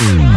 Mm.